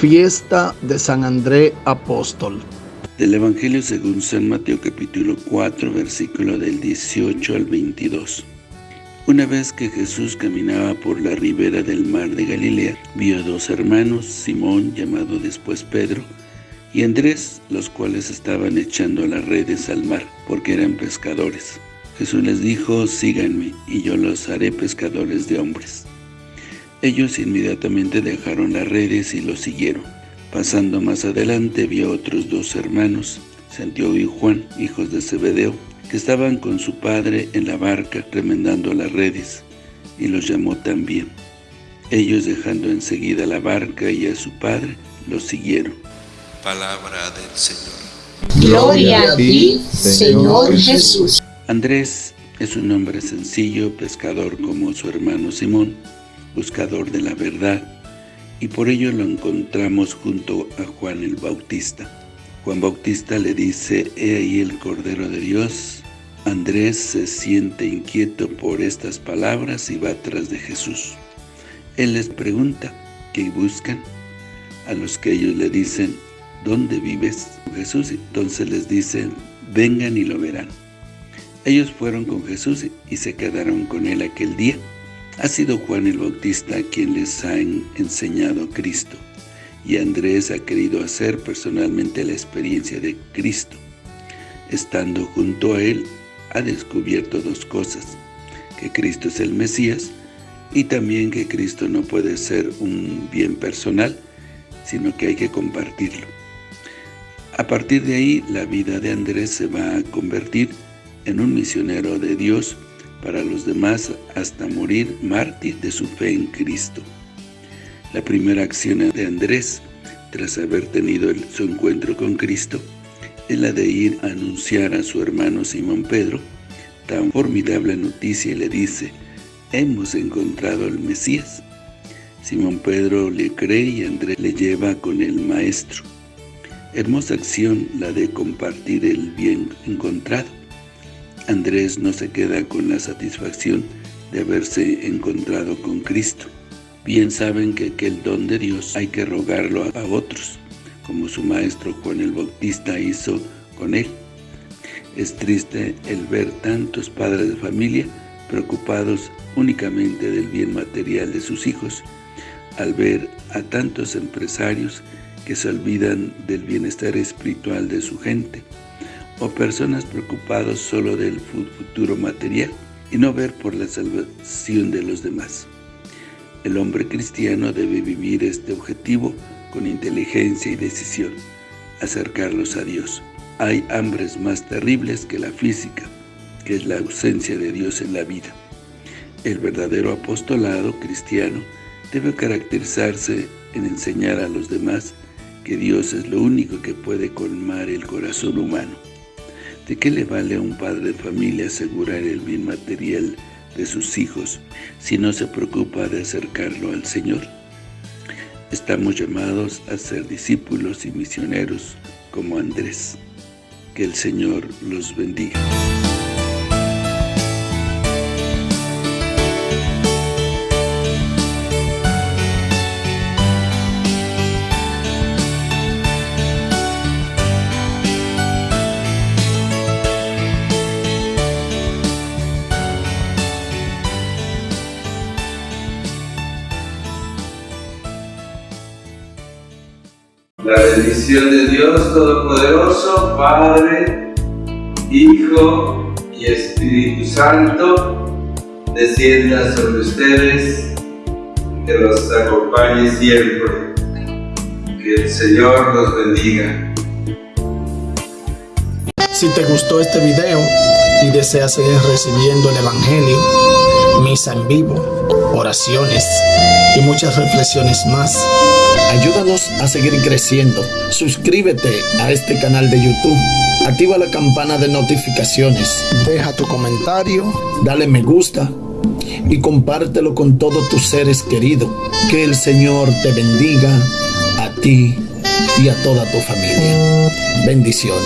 Fiesta de San André Apóstol. Del Evangelio según San Mateo capítulo 4, versículo del 18 al 22. Una vez que Jesús caminaba por la ribera del mar de Galilea, vio a dos hermanos, Simón, llamado después Pedro, y Andrés, los cuales estaban echando las redes al mar, porque eran pescadores. Jesús les dijo, síganme, y yo los haré pescadores de hombres. Ellos inmediatamente dejaron las redes y los siguieron. Pasando más adelante vio a otros dos hermanos, Santiago y Juan, hijos de Zebedeo, que estaban con su padre en la barca remendando las redes, y los llamó también. Ellos dejando enseguida la barca y a su padre, los siguieron. Palabra del Señor. Gloria a ti, Señor Jesús. Andrés es un hombre sencillo, pescador como su hermano Simón, buscador de la verdad, y por ello lo encontramos junto a Juan el Bautista. Juan Bautista le dice, he ahí el Cordero de Dios. Andrés se siente inquieto por estas palabras y va tras de Jesús. Él les pregunta, ¿qué buscan? A los que ellos le dicen, ¿dónde vives? Jesús entonces les dice, vengan y lo verán. Ellos fueron con Jesús y se quedaron con él aquel día. Ha sido Juan el Bautista quien les ha enseñado Cristo, y Andrés ha querido hacer personalmente la experiencia de Cristo. Estando junto a él, ha descubierto dos cosas, que Cristo es el Mesías, y también que Cristo no puede ser un bien personal, sino que hay que compartirlo. A partir de ahí, la vida de Andrés se va a convertir en un misionero de Dios para los demás hasta morir mártir de su fe en Cristo. La primera acción de Andrés, tras haber tenido su encuentro con Cristo, es la de ir a anunciar a su hermano Simón Pedro tan formidable noticia y le dice, hemos encontrado al Mesías. Simón Pedro le cree y Andrés le lleva con el Maestro. Hermosa acción la de compartir el bien encontrado. Andrés no se queda con la satisfacción de haberse encontrado con Cristo. Bien saben que aquel don de Dios hay que rogarlo a otros, como su maestro Juan el Bautista hizo con él. Es triste el ver tantos padres de familia preocupados únicamente del bien material de sus hijos, al ver a tantos empresarios que se olvidan del bienestar espiritual de su gente, o personas preocupadas solo del futuro material y no ver por la salvación de los demás. El hombre cristiano debe vivir este objetivo con inteligencia y decisión, acercarlos a Dios. Hay hambres más terribles que la física, que es la ausencia de Dios en la vida. El verdadero apostolado cristiano debe caracterizarse en enseñar a los demás que Dios es lo único que puede colmar el corazón humano. ¿De qué le vale a un padre de familia asegurar el bien material de sus hijos si no se preocupa de acercarlo al Señor? Estamos llamados a ser discípulos y misioneros como Andrés. Que el Señor los bendiga. La bendición de Dios Todopoderoso, Padre, Hijo y Espíritu Santo, descienda sobre ustedes, que los acompañe siempre. Que el Señor los bendiga. Si te gustó este video y deseas seguir recibiendo el Evangelio, misa en vivo, oraciones y muchas reflexiones más, Ayúdanos a seguir creciendo. Suscríbete a este canal de YouTube. Activa la campana de notificaciones. Deja tu comentario. Dale me gusta. Y compártelo con todos tus seres queridos. Que el Señor te bendiga a ti y a toda tu familia. Bendiciones.